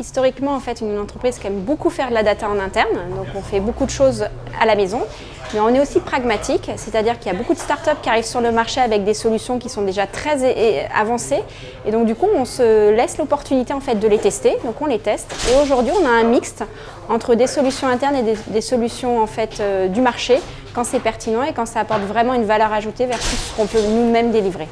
historiquement en fait une entreprise qui aime beaucoup faire de la data en interne, donc on fait beaucoup de choses à la maison, mais on est aussi pragmatique, c'est-à-dire qu'il y a beaucoup de startups qui arrivent sur le marché avec des solutions qui sont déjà très avancées, et donc du coup on se laisse l'opportunité en fait de les tester, donc on les teste, et aujourd'hui on a un mixte entre des solutions internes et des, solutions en fait euh, du marché, quand c'est pertinent et quand ça apporte vraiment une valeur ajoutée versus ce qu'on peut nous-mêmes délivrer.